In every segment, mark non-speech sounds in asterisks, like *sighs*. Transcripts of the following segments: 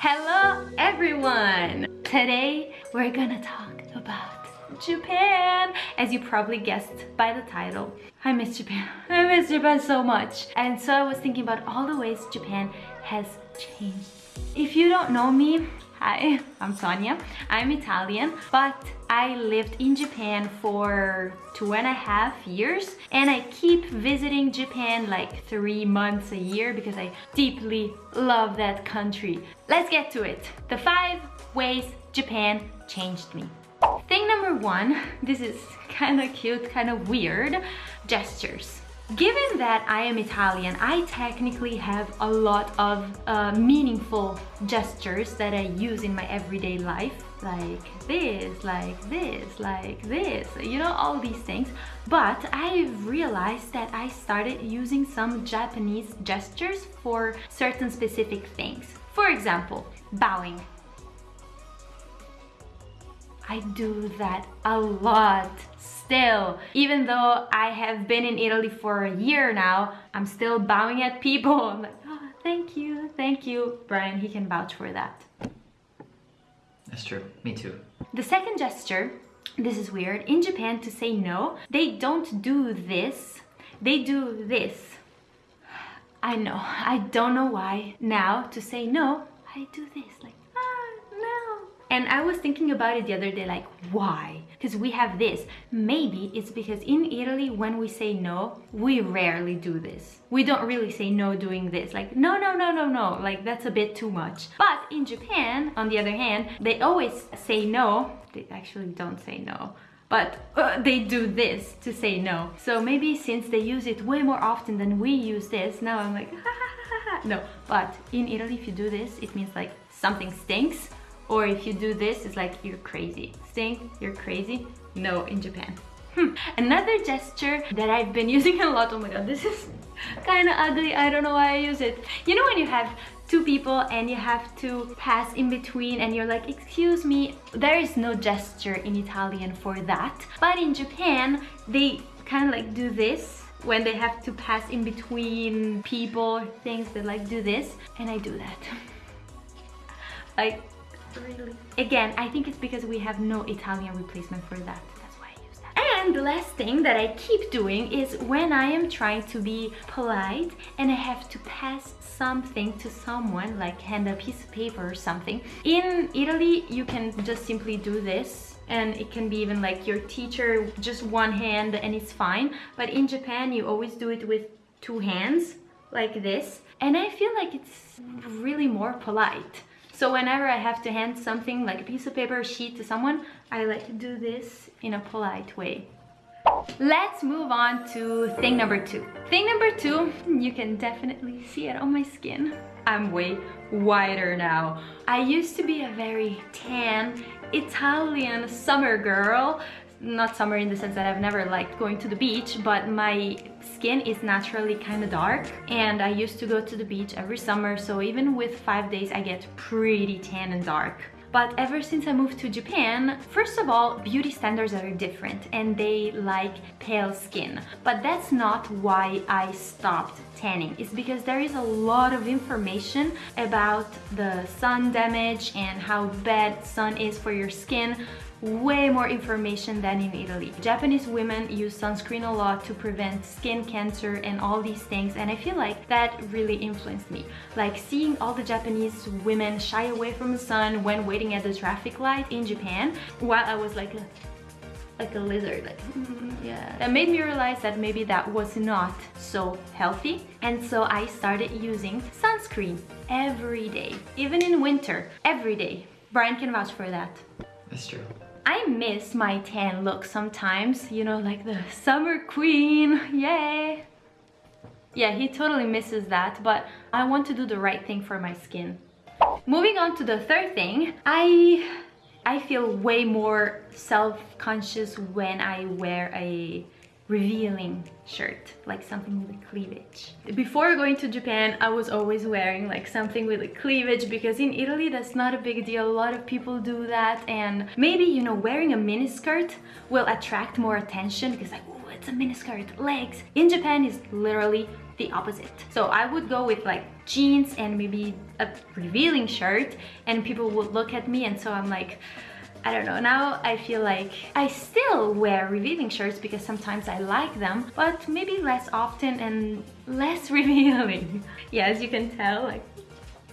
Hello everyone! Today we're gonna talk about Japan! As you probably guessed by the title, I miss Japan. *laughs* I miss Japan so much. And so I was thinking about all the ways Japan has changed. If you don't know me, Hi, I'm Sonia. I'm Italian, but I lived in Japan for two and a half years and I keep visiting Japan like three months a year because I deeply love that country. Let's get to it. The five ways Japan changed me. Thing number one, *laughs* this is kind of cute, kind of weird, gestures. Given that I am Italian, I technically have a lot of uh, meaningful gestures that I use in my everyday life like this, like this, like this, you know, all these things. But I've realized that I started using some Japanese gestures for certain specific things. For example, bowing. I do that a lot still. Even though I have been in Italy for a year now, I'm still bowing at people. *laughs* I'm like, oh, thank you, thank you. Brian, he can vouch for that. That's true, me too. The second gesture, this is weird, in Japan to say no, they don't do this, they do this. I know, I don't know why. Now, to say no, I do this, like and I was thinking about it the other day, like, why? Because we have this. Maybe it's because in Italy, when we say no, we rarely do this. We don't really say no doing this. Like, no, no, no, no, no. Like, that's a bit too much. But in Japan, on the other hand, they always say no. They actually don't say no but uh, they do this to say no. So maybe since they use it way more often than we use this, now I'm like, *laughs* no. But in Italy, if you do this, it means like something stinks or if you do this, it's like, you're crazy. Stink, you're crazy. No, in Japan. Hmm. Another gesture that I've been *laughs* using a lot, oh my god, this is kind of ugly, I don't know why I use it. You know when you have two people and you have to pass in between and you're like, excuse me, there is no gesture in Italian for that. But in Japan, they kind of like do this when they have to pass in between people, things, they like do this and I do that. *laughs* like really. Again, I think it's because we have no Italian replacement for that. That's why I use that. And the last thing that I keep doing is when I am trying to be polite and I have to pass something to someone, like hand a piece of paper or something. In Italy, you can just simply do this and it can be even like your teacher, just one hand and it's fine. But in Japan, you always do it with two hands like this. And I feel like it's really more polite. So whenever I have to hand something like a piece of paper, or sheet to someone, I like to do this in a polite way. Let's move on to thing number two. Thing number two, you can definitely see it on my skin. I'm way whiter now. I used to be a very tan Italian summer girl not summer in the sense that I've never liked going to the beach, but my skin is naturally kind of dark and I used to go to the beach every summer, so even with five days I get pretty tan and dark. But ever since I moved to Japan, first of all, beauty standards are different and they like pale skin. But that's not why I stopped tanning. It's because there is a lot of information about the sun damage and how bad sun is for your skin way more information than in Italy. Japanese women use sunscreen a lot to prevent skin cancer and all these things and I feel like that really influenced me. Like seeing all the Japanese women shy away from the sun when waiting at the traffic light in Japan while I was like a like a lizard like mm, *laughs* yeah that made me realize that maybe that was not so healthy and so I started using sunscreen every day even in winter every day Brian can vouch for that that's true I miss my tan look sometimes, you know, like the summer queen, *laughs* yay! Yeah, he totally misses that, but I want to do the right thing for my skin. Moving on to the third thing, I I feel way more self-conscious when I wear a revealing shirt like something with a cleavage. Before going to japan i was always wearing like something with a cleavage because in italy that's not a big deal. A lot of people do that and maybe you know wearing a mini skirt will attract more attention because like oh it's a miniskirt legs. In japan is literally the opposite. So i would go with like jeans and maybe a revealing shirt and people would look at me and so I'm like I don't know, now I feel like I still wear revealing shirts because sometimes I like them, but maybe less often and less *laughs* revealing. yeah, as you can tell, like,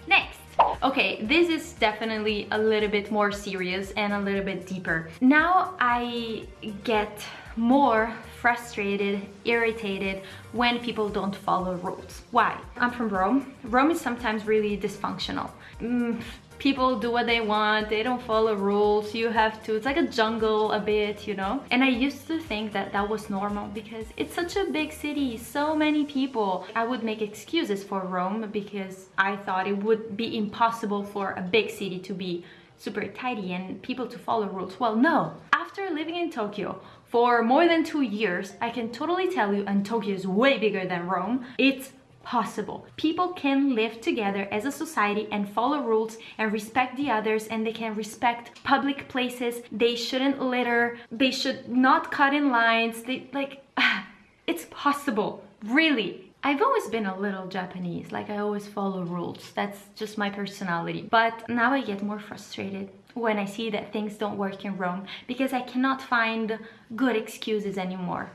next. Okay, this is definitely a little bit more serious and a little bit deeper. Now I get more frustrated, irritated when people don't follow rules. Why? I'm from Rome. Rome is sometimes really dysfunctional. Mm, people do what they want they don't follow rules you have to it's like a jungle a bit you know and i used to think that that was normal because it's such a big city so many people i would make excuses for rome because i thought it would be impossible for a big city to be super tidy and people to follow rules well no after living in tokyo for more than two years i can totally tell you and tokyo is way bigger than rome it's possible. People can live together as a society and follow rules and respect the others and they can respect public places. They shouldn't litter. They should not cut in lines. They like, *sighs* it's possible, really. I've always been a little Japanese, like I always follow rules. That's just my personality. But now I get more frustrated when I see that things don't work in Rome because I cannot find good excuses anymore.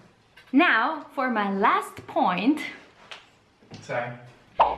Now, for my last point, Sorry.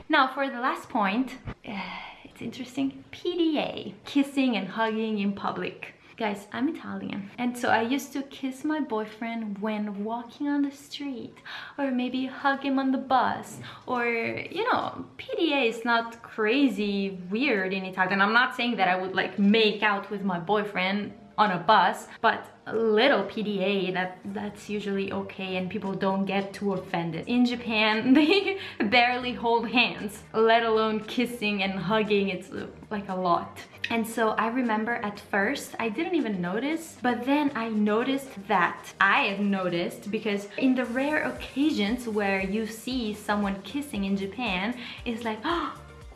Now for the last point, uh, *sighs* it's interesting. PDA, kissing and hugging in public. Guys, I'm Italian. And so I used to kiss my boyfriend when walking on the street or maybe hug him on the bus or, you know, PDA is not crazy weird in Italian. I'm not saying that I would like make out with my boyfriend on a bus, but a little PDA, that that's usually okay and people don't get too offended. In Japan, *laughs* they barely hold hands, let alone kissing and hugging, it's uh, like a lot. And so I remember at first, I didn't even notice, but then I noticed that I have noticed because in the rare occasions where you see someone kissing in Japan, it's like, *gasps* oh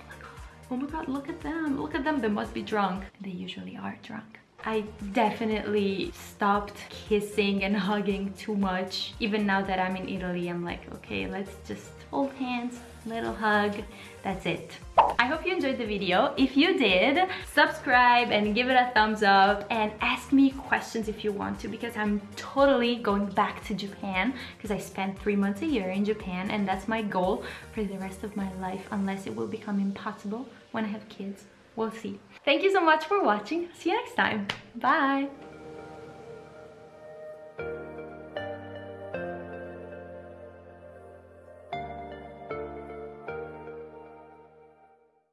my god, oh my god, look at them, look at them, they must be drunk. They usually are drunk. I definitely stopped kissing and hugging too much. Even now that I'm in Italy, I'm like, okay, let's just hold hands, little hug, that's it. I hope you enjoyed the video. If you did, subscribe and give it a thumbs up and ask me questions if you want to because I'm totally going back to Japan because I spent three months a year in Japan and that's my goal for the rest of my life unless it will become impossible when I have kids. We'll see. Thank you so much for watching. See you next time. Bye.